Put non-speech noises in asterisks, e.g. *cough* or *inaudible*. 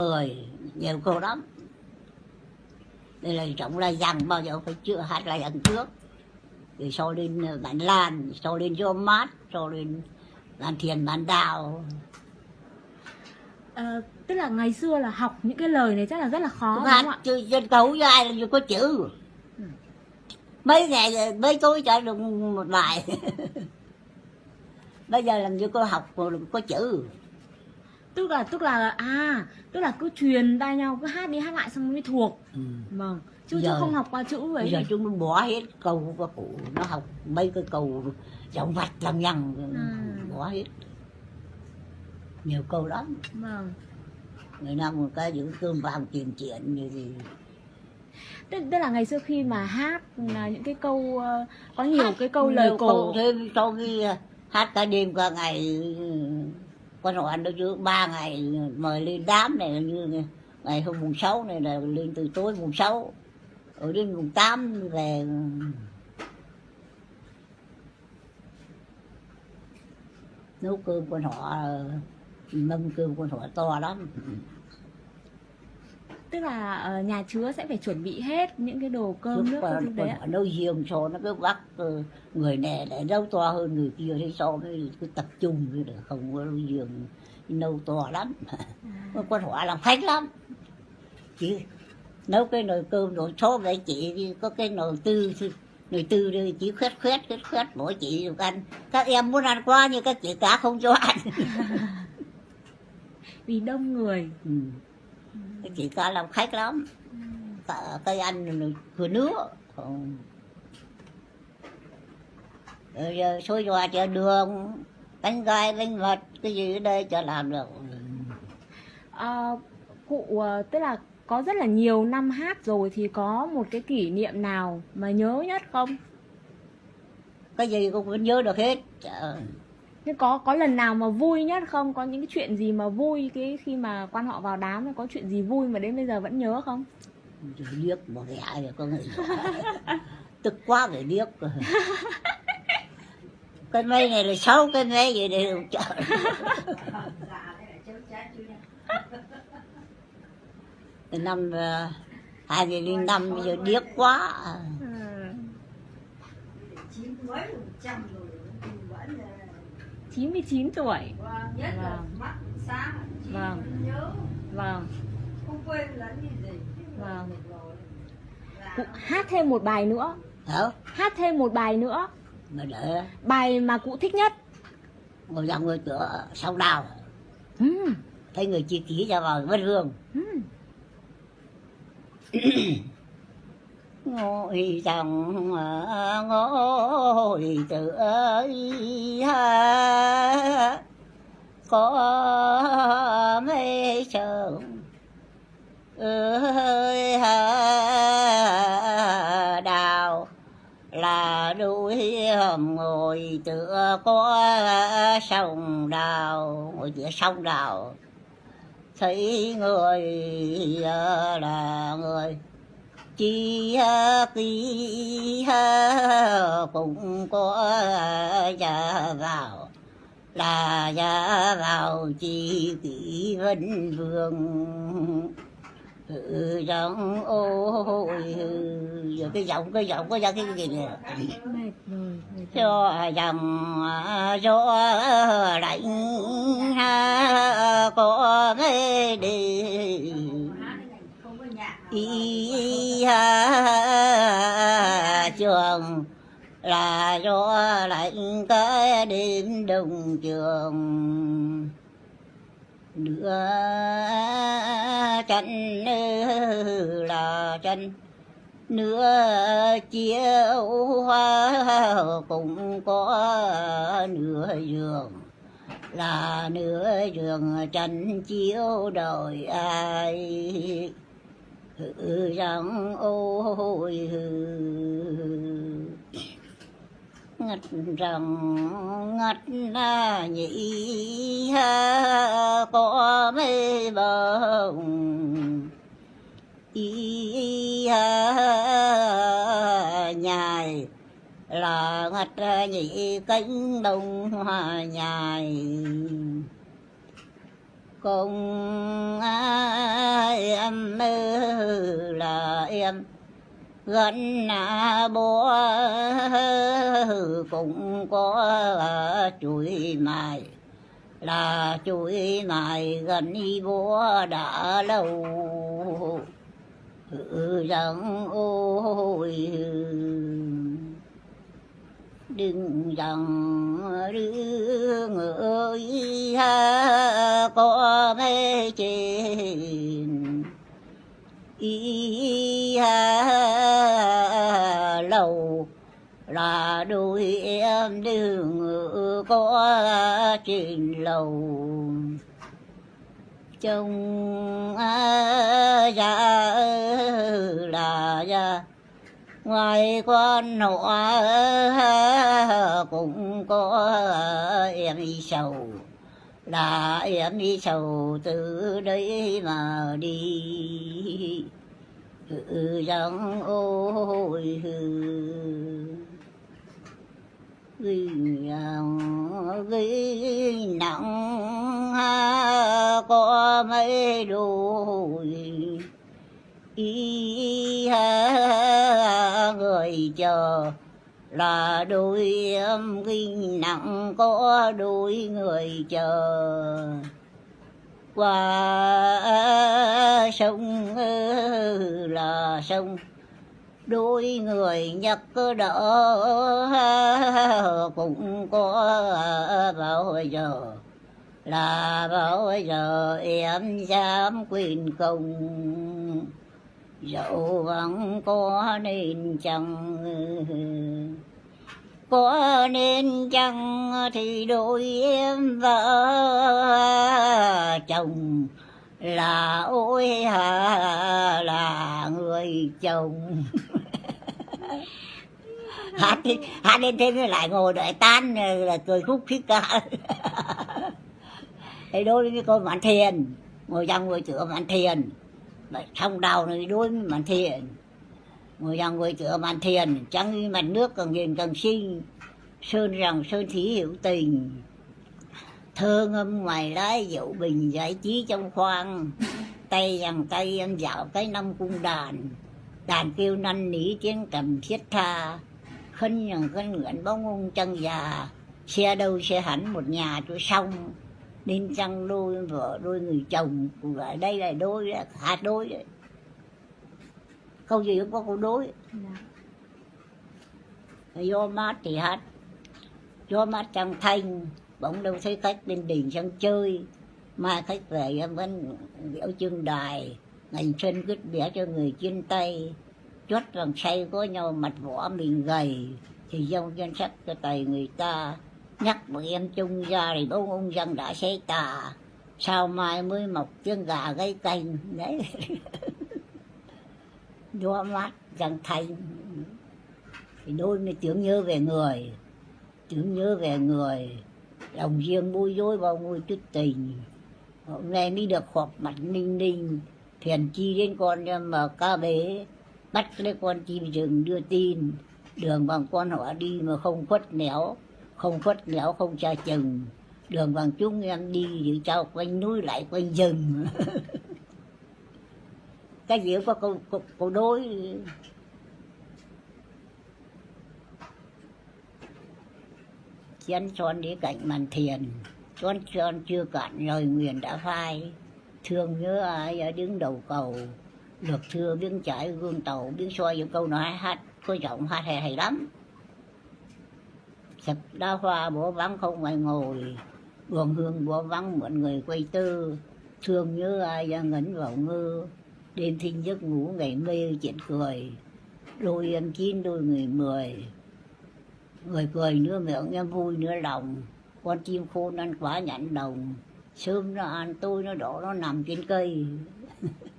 người nhiều cô lắm. Đây là trọng là dằn bao giờ phải chưa hát là dằn trước. Rồi sau lên bản lan sau lên cho mát sau lên làm thiền bản đào Ờ, tức là ngày xưa là học những cái lời này chắc là rất là khó đúng hát không ạ? chứ trên cầu với ai là có chữ. Ừ. mấy ngày rồi, mấy tối cho được một bài. *laughs* Bây giờ làm như có học có chữ Tức là tức là à, tức là cứ truyền tai nhau cứ hát đi hát lại xong mới thuộc. ừ. Vâng. Chứ chứ Giờ- không học qua chữ vậy. giờ chúng nó bỏ hết câu của cụ nó học mấy cái câu giọng vạch lằng nhằng Ừ. bỏ hết nhiều câu lắm Vâng. người nam một cái giữ cơm vàng tiền chuyện như gì Tức, tức là ngày xưa khi mà hát là những cái câu ờ, có nhiều cái câu lời cổ. thế sau khi hát cả đêm cả ngày con họ ăn đâu chứ, ba ngày mời lên đám này như ngày hôm mùng sáu này là lên từ tối mùng sáu, ở đến mùng tám về. Nấu cơm con họ mâm cơm con họ to lắm. Ừ. Tức là ờ, nhà chứa sẽ phải chuẩn bị hết những cái đồ cơm Trước nước thứ con đấy ạ. nấu riêng cho nó cứ bắt ờ, người này lại nấu to hơn người kia thế so với cứ tập trung như là không có nấu riêng nấu to lắm À. con họ làm khách lắm chỉ nấu cái nồi cơm rồi số vậy chị có cái nồi tư nồi tư đi chỉ khét khét khét khét mỗi chị được ăn các em muốn ăn quá nhưng các chị cả không cho ăn *laughs* Vì đông người. ừ. Các chị cả làm khách lắm cây ăn cửa nước rồi giờ xôi giò chợ đường bánh gai bánh mật cái gì ở đây cho làm được Ờ, cụ ờ, tức là có rất là nhiều năm hát rồi thì có một cái kỷ niệm nào mà nhớ nhất không? cái gì cũng vẫn nhớ được hết Trời. Nhưng có có lần nào mà vui nhất không? Có những cái chuyện gì mà vui cái khi mà quan họ vào đám? Có chuyện gì vui mà đến bây giờ vẫn nhớ không? Rồi điếc một ghẻ rồi con người tức quá phải điếc rồi. Cái mây này là sáu cái mây vậy để trời từ năm ờ, hai nghìn linh năm bây giờ điếc quá. Chín mấy một trăm rồi nhưng vẫn là 99 tuổi. vâng, nhất là Vâng. mắt sáng chỉ Vâng. nhớ Vâng. không quên lẫn gì gì Vâng. Cụ hát thêm một bài nữa. hả Hát thêm một bài nữa. mà để Bài mà cụ thích nhất. ngồi dòng người cửa sau đào Ừ. thấy người chi ký ra vào vết hương Ừ. *clears throat* ngồi dòng ờ, ngồi tự ơi ha. Có mấy chồng, ơi ha. Đào là đuôi hầm ngồi tựa có sông đào, ngồi tựa sông đào. Thấy người ờ, là người chi ký cũng có gia vào. Là gia vào chi kỷ vân vương. Ừ, giọng ôi ừ, giờ cái giọng cái giọng có ra cái gì nè? Cho dòng gió lạnh ha có cái đi ý trường. Là do lạnh cái đêm đông trường. Nữa chân là chân nửa chiều hoa cũng có nửa giường. Là nửa giường tranh chiếu đời ai hừ rằng ôi hư. Ngất rằng ngất là nhị ha có mê bồng. Y ha nhài, là ngất nhị cánh đồng nhài công em gần à bố cũng có chuối mài. Là chuối mài gần y bố đã lâu. Rằng ôi đừng rằng đương ơi ha có mấy chuyện ý ha lâu là đôi em đừng có trên lâu chồng à, ra là già. Ngoài con họ cũng có em sầu là em đi sầu từ đây mà đi. Ừ, rằng ôi hư. Gây nặng ha có mấy đôi. Ý ha người chờ là đôi em kinh nặng có đôi người chờ. Qua sông là sông, đôi người nhắc đỡ cũng có bao giờ. Là bao giờ em dám quyền công dẫu vẫn có nên chăng, có nên chăng thì đôi em vợ chồng là ôi hà là người chồng. *laughs* Hát đi, hát lên thêm lại ngồi đợi tan, là cười khúc khích cả. *laughs* Thì đôi với con bạn thiền, ngồi trong ngồi chữa bạn thiền thông đầu này đôi với mạn thiền. Ngồi dân ngồi chữa bàn thiền, chẳng mặt nước cần nhìn cần sinh sơn rằng sơn thí hiểu tình. Thơ ngâm ngoài lái dậu bình giải trí trong khoang. Tay rằng tay em dạo cái năm cung đàn. Đàn kêu năn nỉ tiếng cầm thiết tha. Khân rằng khân nguyện bóng ông chân già. Xe đâu xe hẳn một nhà tôi xong nên chăng đôi vợ đôi người chồng ở đây là đôi hạt đôi đấy câu gì cũng có câu đối. Dạ. do mát thì hát do mát trăng thanh bỗng đâu thấy khách lên đình sang chơi. Mai khách về em vẫn biểu trưng đài ngành xuân cứt bẻ cho người trên tay. Chốt vàng say có nhau mặt võ mình gầy thì dông chân sắc cho tay người ta nhắc bọn em chung ra thì bông ông dân đã xây tà. Sao mai mới mọc chân gà gây canh đấy. *laughs* Gió mát răng thanh thì đôi mới tưởng nhớ về người. Tưởng nhớ về người. Lòng riêng bối rối bao ngôi chút tình. Hôm nay mới được họp mặt ninh ninh. Thiền chi đến con mà ca bế. Bắt lấy con chim rừng đưa tin. Đường bằng con họ đi mà không khuất néo không khuất lão không cha chừng. Đường bằng chúng em đi thì trao quanh núi lại quanh rừng. *laughs* Cái gì có câu, câu, câu đối? Chén son đi cạnh màn thiền. Con son chưa cạn lời nguyền đã phai. Thương nhớ ai ở đứng đầu cầu. Được thưa biến trải gương tàu biến soi những câu nói hát có giọng hát hay hay lắm sập đa hoa bố vắng không ai ngồi. Buồn hương bố vắng mọi người quay tư. Thương nhớ ai ra ngẩn vào ngư đêm thinh giấc ngủ ngày mê chuyện cười. Đôi em chín đôi người mười. Người cười nữa miệng em vui nữa lòng. Con chim khôn ăn quả nhãn đồng. Sớm nó ăn, tôi nó đổ nó nằm trên cây. *laughs*